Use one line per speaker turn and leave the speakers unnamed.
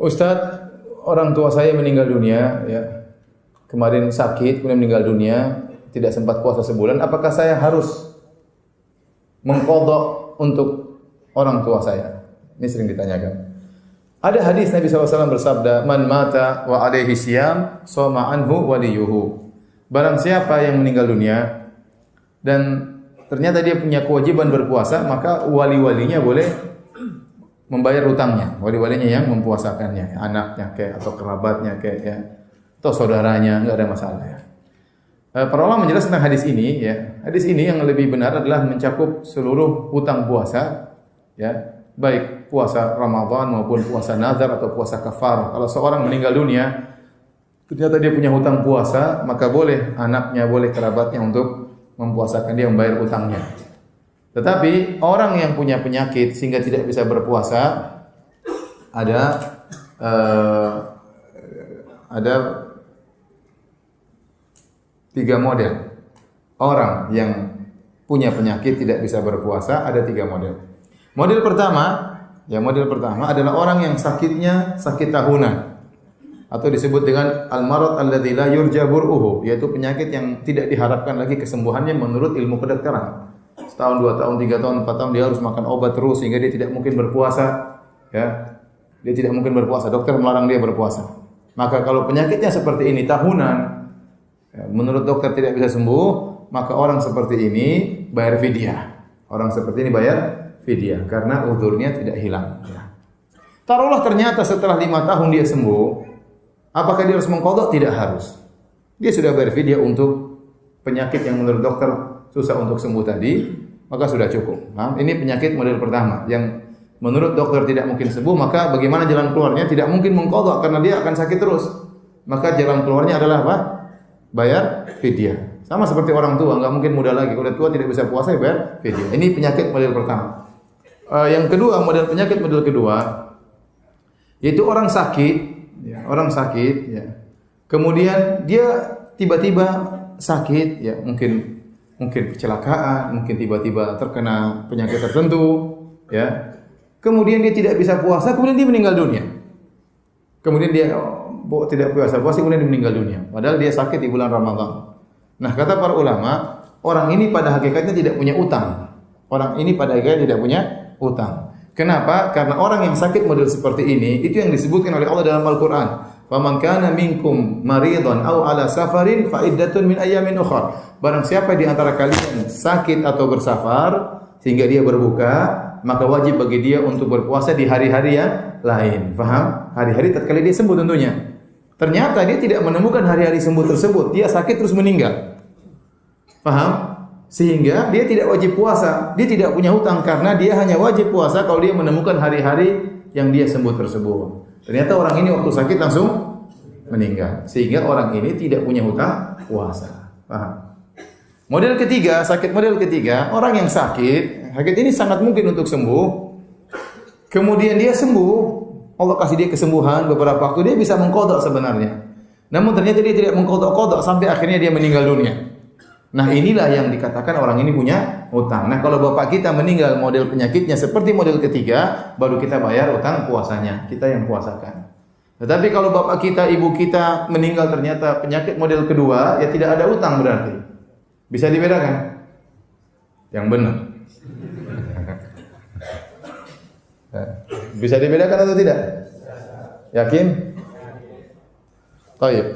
Ustadz, orang tua saya meninggal dunia, ya. Kemarin sakit, kemudian meninggal dunia, tidak sempat puasa sebulan. Apakah saya harus mengkodok untuk orang tua saya? Ini sering ditanyakan. Ada hadis Nabi SAW bersabda, Man mata wa alaihi siyam, soma anhu waliyuhu. Barang siapa yang meninggal dunia, dan ternyata dia punya kewajiban berpuasa, maka wali-walinya boleh membayar utangnya. Wali-walinya yang mempuasakannya, anaknya kayak atau kerabatnya kayak ya, atau saudaranya, enggak ada masalah ya. Eh, para ulama menjelaskan tentang hadis ini ya. Hadis ini yang lebih benar adalah mencakup seluruh hutang puasa ya, baik puasa Ramadan maupun puasa nazar atau puasa kafar. Kalau seorang meninggal dunia ternyata dia punya hutang puasa, maka boleh anaknya, boleh kerabatnya untuk mempuasakan dia membayar utangnya. Tetapi orang yang punya penyakit sehingga tidak bisa berpuasa ada uh, ada tiga model orang yang punya penyakit tidak bisa berpuasa ada tiga model. Model pertama, ya model pertama adalah orang yang sakitnya sakit tahunan atau disebut dengan al-marad alladzi la yurja bur'uhu yaitu penyakit yang tidak diharapkan lagi kesembuhannya menurut ilmu kedokteran. Setahun, dua tahun, tiga tahun, empat tahun dia harus makan obat terus sehingga dia tidak mungkin berpuasa. Ya, dia tidak mungkin berpuasa. Dokter melarang dia berpuasa. Maka kalau penyakitnya seperti ini tahunan, ya, menurut dokter tidak bisa sembuh, maka orang seperti ini bayar fidyah. Orang seperti ini bayar fidyah karena udurnya tidak hilang. Ya. Taruhlah ternyata setelah lima tahun dia sembuh, Apakah dia harus mengkodok? Tidak harus. Dia sudah bayar fidyah untuk penyakit yang menurut dokter susah untuk sembuh tadi, maka sudah cukup. Nah, ini penyakit model pertama yang menurut dokter tidak mungkin sembuh, maka bagaimana jalan keluarnya? Tidak mungkin mengkodok karena dia akan sakit terus. Maka jalan keluarnya adalah apa? Bayar fidyah. Sama seperti orang tua, nggak mungkin muda lagi. Kalau tua tidak bisa puasa, ya bayar fidyah. Ini penyakit model pertama. Uh, yang kedua, model penyakit model kedua, yaitu orang sakit ya, orang sakit ya. Kemudian dia tiba-tiba sakit ya, mungkin mungkin kecelakaan, mungkin tiba-tiba terkena penyakit tertentu ya. Kemudian dia tidak bisa puasa, kemudian dia meninggal dunia. Kemudian dia oh, tidak puasa, puasa kemudian dia meninggal dunia. Padahal dia sakit di bulan Ramadan. Nah, kata para ulama, orang ini pada hakikatnya tidak punya utang. Orang ini pada hakikatnya tidak punya utang. Kenapa? Karena orang yang sakit model seperti ini itu yang disebutkan oleh Allah dalam Al-Qur'an. Faman kana minkum maridhan aw ala safarin fa iddatun min ayamin ukhra. Barang siapa di antara kalian sakit atau bersafar sehingga dia berbuka, maka wajib bagi dia untuk berpuasa di hari-hari yang lain. Faham? Hari-hari tatkala dia sembuh tentunya. Ternyata dia tidak menemukan hari-hari sembuh tersebut. Dia sakit terus meninggal. Faham? Sehingga dia tidak wajib puasa, dia tidak punya hutang karena dia hanya wajib puasa kalau dia menemukan hari-hari yang dia sembuh tersebut. Ternyata orang ini waktu sakit langsung meninggal. Sehingga orang ini tidak punya hutang puasa. Paham? Model ketiga, sakit model ketiga, orang yang sakit, sakit ini sangat mungkin untuk sembuh. Kemudian dia sembuh, Allah kasih dia kesembuhan beberapa waktu dia bisa mengkodok sebenarnya. Namun ternyata dia tidak mengkodok-kodok sampai akhirnya dia meninggal dunia. Nah inilah yang dikatakan orang ini punya utang. Nah kalau bapak kita meninggal model penyakitnya seperti model ketiga, baru kita bayar utang puasanya. Kita yang puasakan. Tetapi kalau bapak kita, ibu kita meninggal ternyata penyakit model kedua, ya tidak ada utang berarti. Bisa dibedakan? Yang benar. Bisa dibedakan atau tidak? Yakin? Baik.